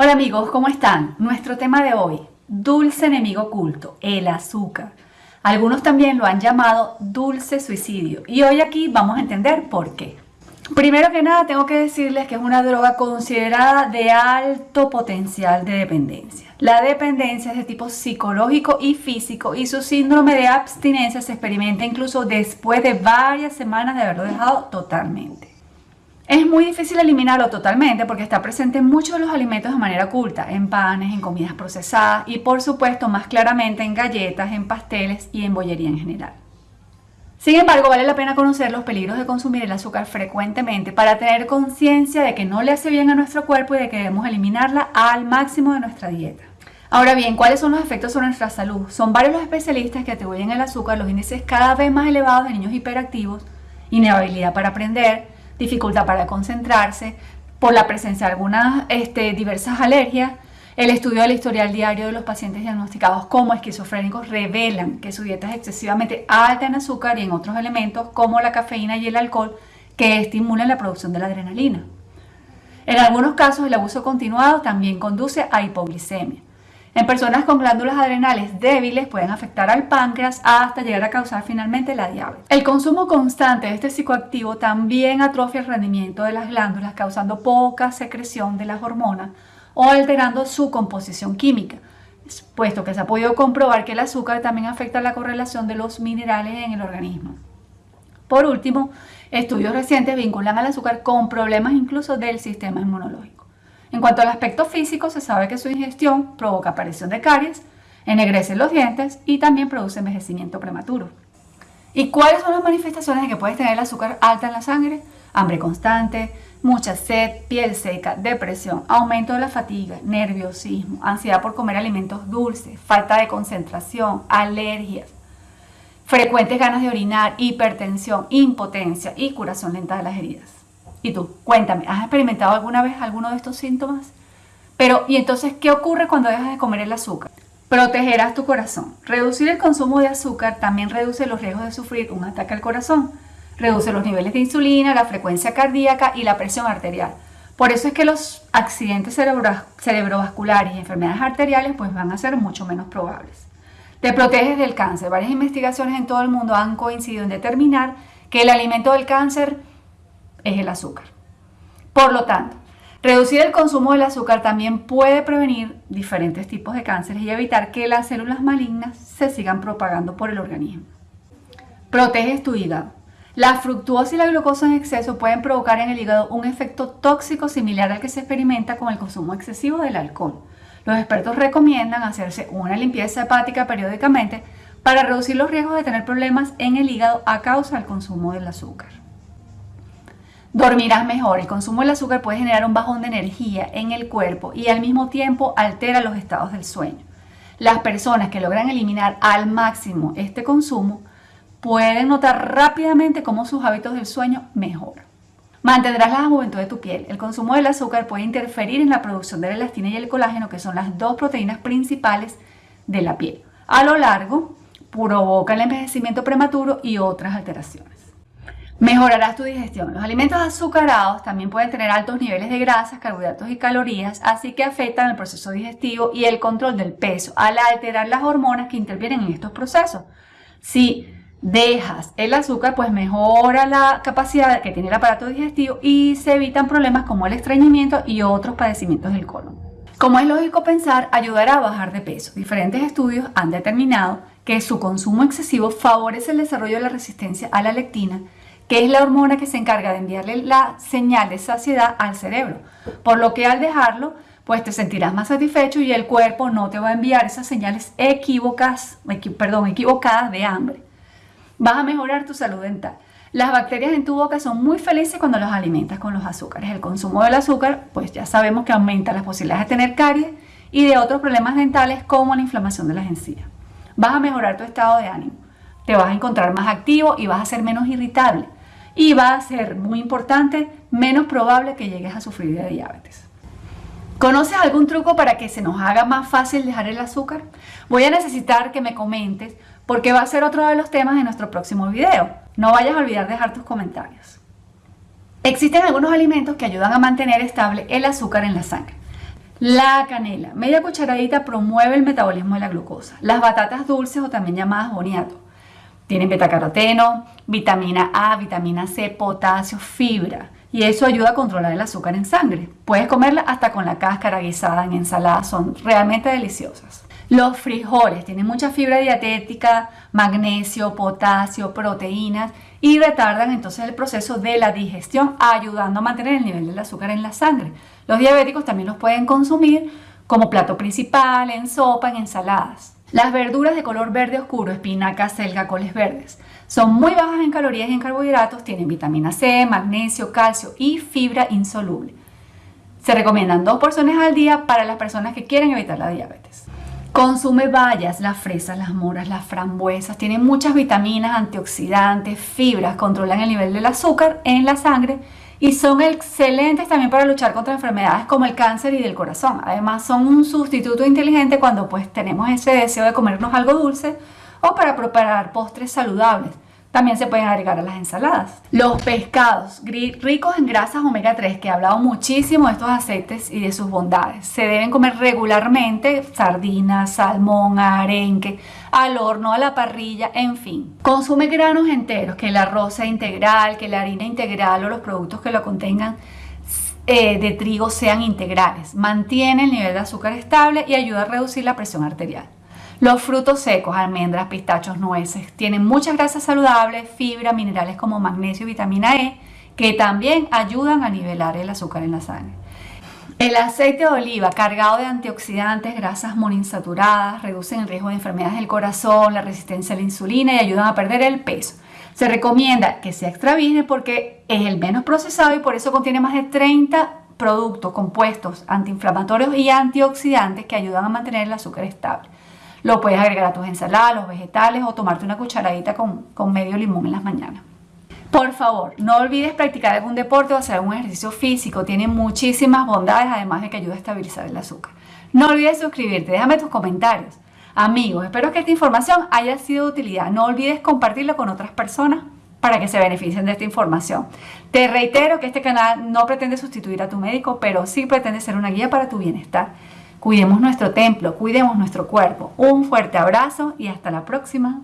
Hola amigos, ¿cómo están? Nuestro tema de hoy, dulce enemigo oculto, el azúcar. Algunos también lo han llamado dulce suicidio y hoy aquí vamos a entender por qué. Primero que nada tengo que decirles que es una droga considerada de alto potencial de dependencia. La dependencia es de tipo psicológico y físico y su síndrome de abstinencia se experimenta incluso después de varias semanas de haberlo dejado totalmente. Es muy difícil eliminarlo totalmente porque está presente en muchos de los alimentos de manera oculta, en panes, en comidas procesadas y por supuesto más claramente en galletas, en pasteles y en bollería en general. Sin embargo, vale la pena conocer los peligros de consumir el azúcar frecuentemente para tener conciencia de que no le hace bien a nuestro cuerpo y de que debemos eliminarla al máximo de nuestra dieta. Ahora bien, ¿cuáles son los efectos sobre nuestra salud? Son varios los especialistas que atribuyen al azúcar los índices cada vez más elevados de niños hiperactivos, inhabilidad para aprender, dificultad para concentrarse, por la presencia de algunas este, diversas alergias. El estudio del historial diario de los pacientes diagnosticados como esquizofrénicos revelan que su dieta es excesivamente alta en azúcar y en otros elementos como la cafeína y el alcohol que estimulan la producción de la adrenalina. En algunos casos el abuso continuado también conduce a hipoglicemia. En personas con glándulas adrenales débiles pueden afectar al páncreas hasta llegar a causar finalmente la diabetes. El consumo constante de este psicoactivo también atrofia el rendimiento de las glándulas causando poca secreción de las hormonas o alterando su composición química, puesto que se ha podido comprobar que el azúcar también afecta la correlación de los minerales en el organismo. Por último, estudios recientes vinculan al azúcar con problemas incluso del sistema inmunológico. En cuanto al aspecto físico, se sabe que su ingestión provoca aparición de caries, ennegrece los dientes y también produce envejecimiento prematuro. ¿Y cuáles son las manifestaciones de que puedes tener el azúcar alta en la sangre? Hambre constante, mucha sed, piel seca, depresión, aumento de la fatiga, nerviosismo, ansiedad por comer alimentos dulces, falta de concentración, alergias, frecuentes ganas de orinar, hipertensión, impotencia y curación lenta de las heridas. Y tú, cuéntame, ¿has experimentado alguna vez alguno de estos síntomas? Pero, ¿y entonces qué ocurre cuando dejas de comer el azúcar? Protegerás tu corazón. Reducir el consumo de azúcar también reduce los riesgos de sufrir un ataque al corazón. Reduce los niveles de insulina, la frecuencia cardíaca y la presión arterial. Por eso es que los accidentes cerebrovasculares y enfermedades arteriales pues van a ser mucho menos probables. Te proteges del cáncer. Varias investigaciones en todo el mundo han coincidido en determinar que el alimento del cáncer es el azúcar. Por lo tanto, reducir el consumo del azúcar también puede prevenir diferentes tipos de cánceres y evitar que las células malignas se sigan propagando por el organismo. Proteges tu hígado. La fructuosa y la glucosa en exceso pueden provocar en el hígado un efecto tóxico similar al que se experimenta con el consumo excesivo del alcohol. Los expertos recomiendan hacerse una limpieza hepática periódicamente para reducir los riesgos de tener problemas en el hígado a causa del consumo del azúcar. Dormirás mejor. El consumo del azúcar puede generar un bajón de energía en el cuerpo y al mismo tiempo altera los estados del sueño. Las personas que logran eliminar al máximo este consumo pueden notar rápidamente cómo sus hábitos del sueño mejoran. Mantendrás la juventud de tu piel. El consumo del azúcar puede interferir en la producción de la elastina y el colágeno, que son las dos proteínas principales de la piel. A lo largo, provoca el envejecimiento prematuro y otras alteraciones. Mejorarás tu digestión. Los alimentos azucarados también pueden tener altos niveles de grasas, carbohidratos y calorías, así que afectan el proceso digestivo y el control del peso al alterar las hormonas que intervienen en estos procesos. Si dejas el azúcar, pues mejora la capacidad que tiene el aparato digestivo y se evitan problemas como el estreñimiento y otros padecimientos del colon. Como es lógico pensar, ayudará a bajar de peso. Diferentes estudios han determinado que su consumo excesivo favorece el desarrollo de la resistencia a la lectina que es la hormona que se encarga de enviarle la señal de saciedad al cerebro. Por lo que al dejarlo, pues te sentirás más satisfecho y el cuerpo no te va a enviar esas señales perdón, equivocadas de hambre. Vas a mejorar tu salud dental. Las bacterias en tu boca son muy felices cuando los alimentas con los azúcares. El consumo del azúcar, pues ya sabemos que aumenta las posibilidades de tener caries y de otros problemas dentales como la inflamación de las encías. Vas a mejorar tu estado de ánimo. Te vas a encontrar más activo y vas a ser menos irritable y va a ser muy importante, menos probable que llegues a sufrir de diabetes. ¿Conoces algún truco para que se nos haga más fácil dejar el azúcar? Voy a necesitar que me comentes porque va a ser otro de los temas de nuestro próximo video. No vayas a olvidar dejar tus comentarios. Existen algunos alimentos que ayudan a mantener estable el azúcar en la sangre. La canela, media cucharadita promueve el metabolismo de la glucosa. Las batatas dulces o también llamadas boniato. Tienen betacaroteno, vitamina A, vitamina C, potasio, fibra. Y eso ayuda a controlar el azúcar en sangre. Puedes comerla hasta con la cáscara guisada en ensalada, son realmente deliciosas. Los frijoles tienen mucha fibra dietética, magnesio, potasio, proteínas y retardan entonces el proceso de la digestión, ayudando a mantener el nivel del azúcar en la sangre. Los diabéticos también los pueden consumir como plato principal, en sopa, en ensaladas. Las verduras de color verde oscuro, espinaca, selga, coles verdes, son muy bajas en calorías y en carbohidratos, tienen vitamina C, magnesio, calcio y fibra insoluble. Se recomiendan dos porciones al día para las personas que quieren evitar la diabetes. Consume bayas, las fresas, las moras, las frambuesas. Tienen muchas vitaminas, antioxidantes, fibras, controlan el nivel del azúcar en la sangre y son excelentes también para luchar contra enfermedades como el cáncer y del corazón. Además son un sustituto inteligente cuando pues tenemos ese deseo de comernos algo dulce o para preparar postres saludables. También se pueden agregar a las ensaladas. Los pescados ricos en grasas omega 3, que he hablado muchísimo de estos aceites y de sus bondades. Se deben comer regularmente sardinas, salmón, arenque, al horno, a la parrilla, en fin. Consume granos enteros, que el arroz sea integral, que la harina integral o los productos que lo contengan eh, de trigo sean integrales. Mantiene el nivel de azúcar estable y ayuda a reducir la presión arterial. Los frutos secos, almendras, pistachos, nueces, tienen muchas grasas saludables, fibra, minerales como magnesio y vitamina E, que también ayudan a nivelar el azúcar en la sangre. El aceite de oliva cargado de antioxidantes, grasas monoinsaturadas, reducen el riesgo de enfermedades del corazón, la resistencia a la insulina y ayudan a perder el peso. Se recomienda que sea extra virgen porque es el menos procesado y por eso contiene más de 30 productos compuestos antiinflamatorios y antioxidantes que ayudan a mantener el azúcar estable. Lo puedes agregar a tus ensaladas, los vegetales o tomarte una cucharadita con, con medio limón en las mañanas. Por favor, no olvides practicar algún deporte o hacer algún ejercicio físico. Tiene muchísimas bondades, además de que ayuda a estabilizar el azúcar. No olvides suscribirte, déjame tus comentarios. Amigos, espero que esta información haya sido de utilidad. No olvides compartirlo con otras personas para que se beneficien de esta información. Te reitero que este canal no pretende sustituir a tu médico, pero sí pretende ser una guía para tu bienestar. Cuidemos nuestro templo, cuidemos nuestro cuerpo. Un fuerte abrazo y hasta la próxima.